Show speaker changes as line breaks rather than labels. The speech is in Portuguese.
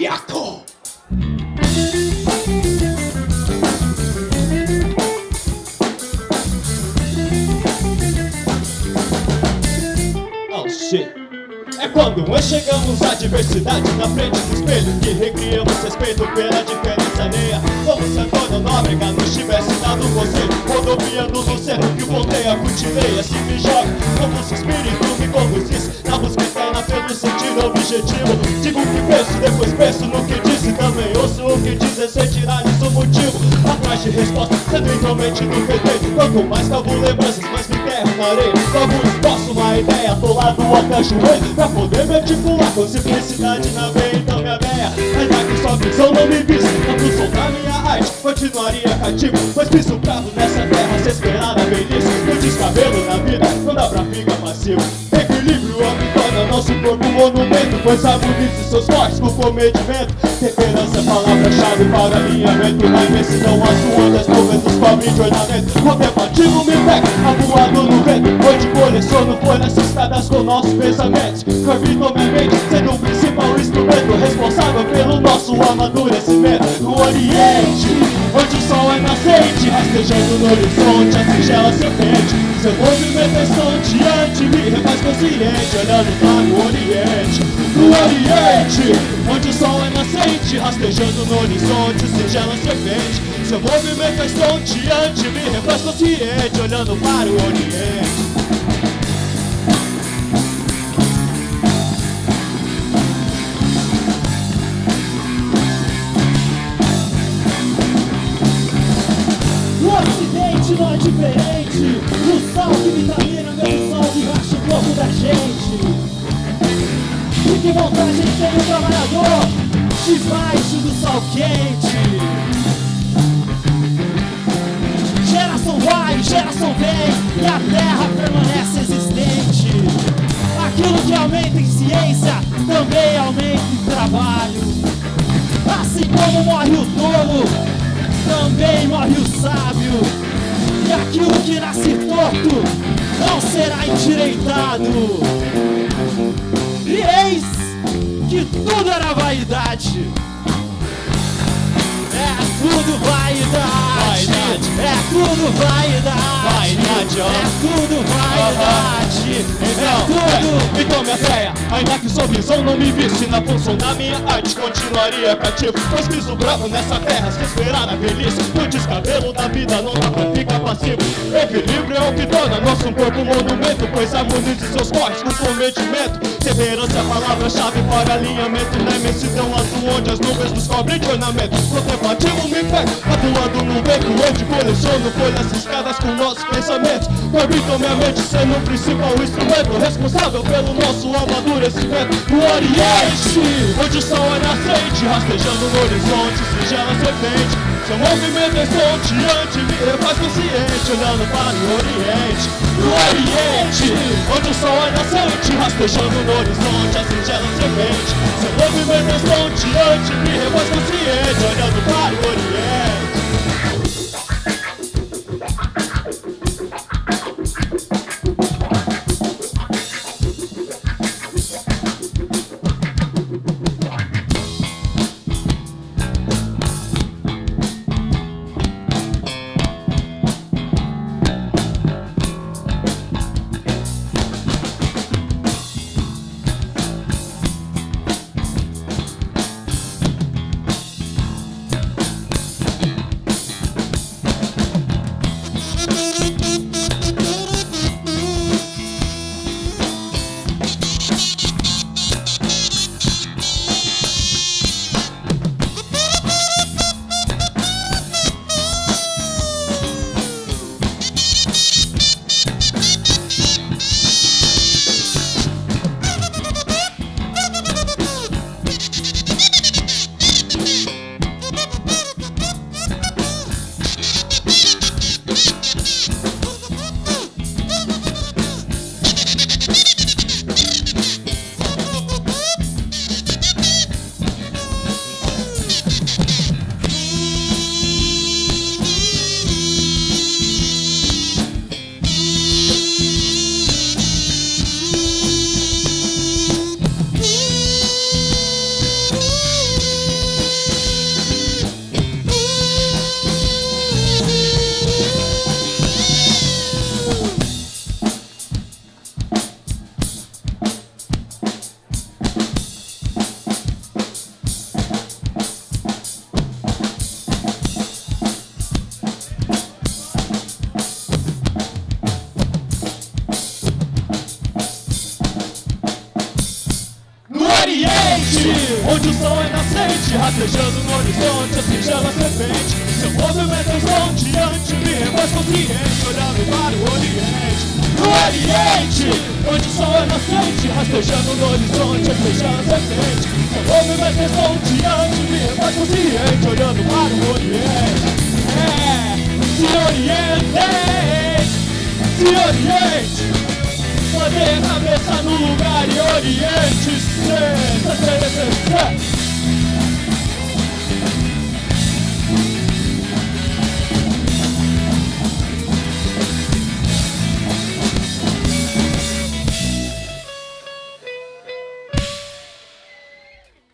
Yakov. Oh shit. É quando enxergamos a diversidade na frente do espelho Que recriamos respeito pela diferença alheia Como se Antônio Nóbrega nos tivesse dado você, conselho Rodoviando no cerro que o ponteia cultiveia Se me joga como se espírito sentido objetivo. Digo o que penso, depois penso no que disse Também. Ouço o que diz sem tirar isso o motivo Atrás de resposta, sendo intrometido perfeito Quanto mais cavo lembranças, mais me areia Como exposto uma ideia, atolado ao cachoeiro Pra poder me articular com simplicidade na veia Então minha veia, ainda que sua visão não me visse. A função da minha arte continuaria cativo. Pois piso bravo nessa terra, se esperar a velhice. No descabelo na vida, não dá pra ficar passivo. Equilíbrio torna nosso corpo monumento. Pois harmonize seus cortes com comedimento. Temperança, palavra-chave para alinhamento Na imensidão, as ondas, movimentos cobrem de ornamento Contemplativo me pega, avoado no vento. Hoje coleciono folhas listadas com nossos pensamentos. Corrito minha mente, sendo o principal instrumento Responsável pelo nosso amadurecimento. No Oriente, nascente Rastejando no horizonte, a singela serpente Seu movimento é estonteante, me refaz consciente Olhando para o Oriente No Oriente, onde o sol é nascente Rastejando no horizonte, singela serpente Seu movimento é estonteante, me refaz consciente Olhando para o Oriente
O sol que vitamina meu sol que racha o corpo da gente. E que vontade tem o trabalhador Debaixo do sol quente. Geração vai, geração vem E a terra permanece existente. Aquilo que aumenta em ciência Também aumenta em trabalho. Assim como morre o tolo também morre o sábio, que nasce torto não será endireitado. E eis que tudo era vaidade. É tudo vaidade,
Vaidade.
É tudo vaidade,
Vaidade, ó.
é tudo vaidade,
Então,
é tudo.
é, então minha véia, ainda que sua visão não me visse Na função da minha arte. Continuaria cativo Pois piso bravo nessa terra, se esperar na velhice. O descabelo da vida não dá pra ficar passivo. Equilíbrio é o que torna nosso corpo monumento Pois harmonize seus cortes com cometimento Severança é a palavra-chave para alinhamento. Na imensidão azul onde as nuvens nos cobrem de ornamento. Contemplativo me pega, atuando no beco Onde coleciono folhas riscadas com nossos pensamentos. Orbitam minha mente sendo o principal instrumento Responsável pelo nosso amadurecimento. No Oriente, onde o sol é nascente Rastejando no horizonte, singela serpente. Seu movimento é estonteante, me refaz consciente Olhando para o Oriente. No Oriente, onde o sol é nascente Rastejando no horizonte, a singela serpente. Seu movimento é estonteante, me refaz consciente onde o sol é nascente, rastejando no horizonte, assim chama serpente. Seu movimento é estonteante, me refaz consciente, olhando para o oriente. No oriente, onde o sol é nascente, rastejando no horizonte, assim chama serpente. Seu movimento é estonteante, me refaz consciente, olhando para o oriente. É, se oriente, se oriente. Poder cabeça no lugar e oriente-se